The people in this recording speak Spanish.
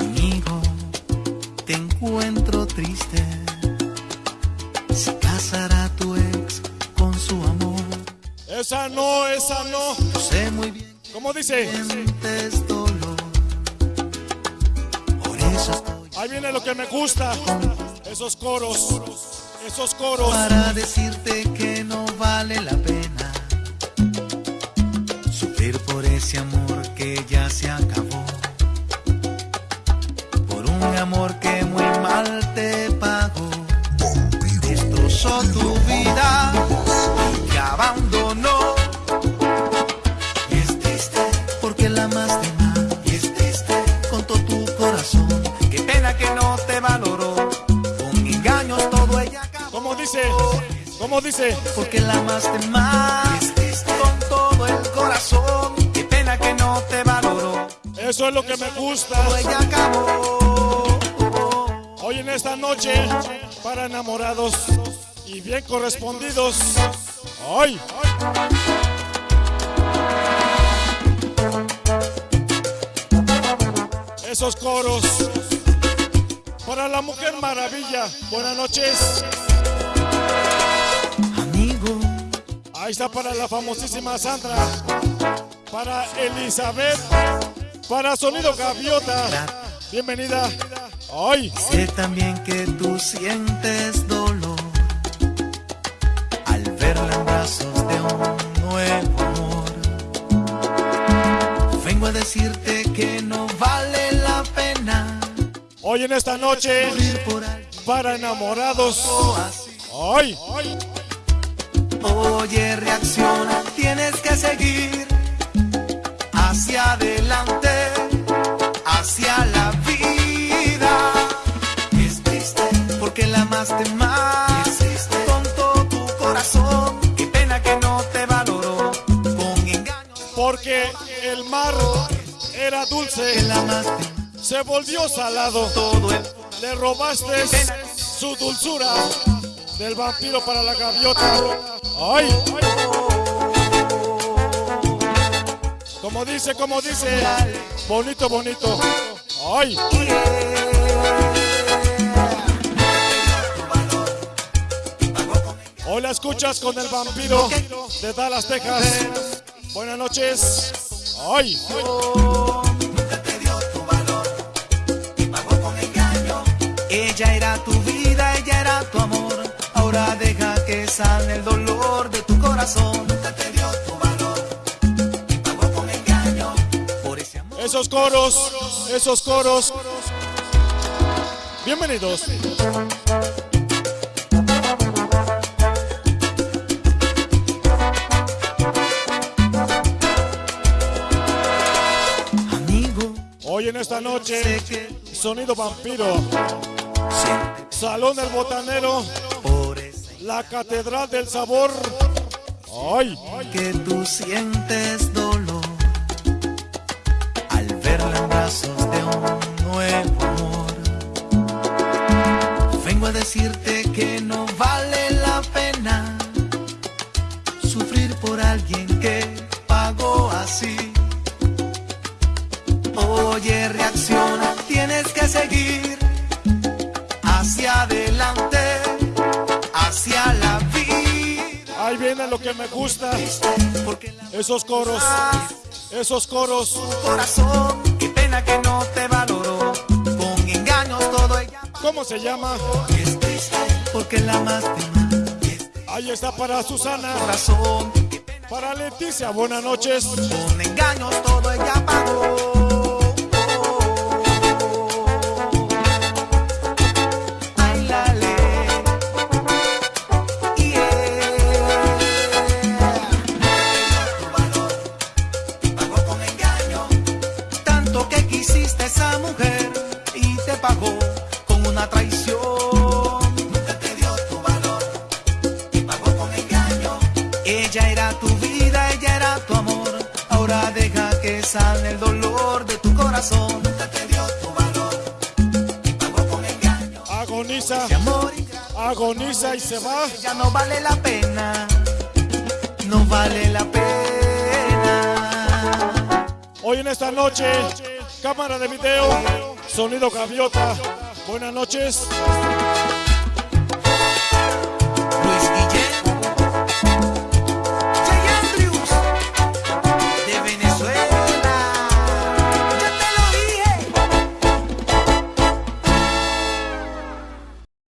Amigo, te encuentro triste. Se casará tu ex con su amor. Esa no, esa no. Yo sé muy bien ¿Cómo dice? sientes dolor. Por eso estoy Ahí viene lo que me gusta. Esos coros. Esos coros. para decirte que no vale la pena sufrir por ese amor que ya se acabó. Por un amor que muy mal te pagó. Destrozó tu dice? ¿Cómo dice? Porque la amaste más con todo el corazón. Qué pena que no te valoró. Eso es lo que me gusta. Hoy en esta noche, para enamorados y bien correspondidos. ¡Ay! Esos coros. Para la Mujer Maravilla. Buenas noches. Ahí está para la famosísima Sandra. Para Elizabeth. Para Sonido Gaviota. Bienvenida. ¡Ay! sé también que tú sientes dolor al verla en brazos de un nuevo amor. Vengo a decirte que no vale la pena Hoy en esta noche, para enamorados. así. ¡Ay! Oye, reacciona, tienes que seguir hacia adelante, hacia la vida. Es triste porque la amaste más. Con todo tu corazón, qué pena que no te valoró. Con Porque el mar era dulce, la se volvió salado. todo el Le robaste su dulzura del vampiro para la gaviota. ¡Ay! Como dice, como dice. Bonito, bonito. ¡Ay! Hoy la escuchas con el vampiro de Dallas, Texas. Buenas noches. ¡Ay! nunca corazón. Nunca te dio tu valor y pagó con engaño. Por ese amor. Esos coros, esos coros. Bienvenidos. Amigo, Hoy en esta noche, sonido vampiro, Salón del Botanero, la Catedral del Sabor. ¡Ay! que tú sientes dolor al verla en brazos de un nuevo amor. Vengo a decirte que no vale la pena sufrir por alguien que pagó así. Oye, reacciona, tienes que seguir lo que me gusta. Esos coros, esos coros. corazón, qué pena ¿Cómo se llama? Ahí está para Susana, para Leticia. Buenas noches. con engaños todo ella pagó. Pagó con una traición. Nunca te dio tu valor y pagó con engaño. Ella era tu vida, ella era tu amor. Ahora deja que sane el dolor de tu corazón. Nunca te dio tu valor y pagó con engaño. Agoniza. Ese amor ingrato agoniza y se va. Ya no vale la pena, no vale la pena. Hoy en esta noche, cámara de video, sonido gaviota. Buenas noches.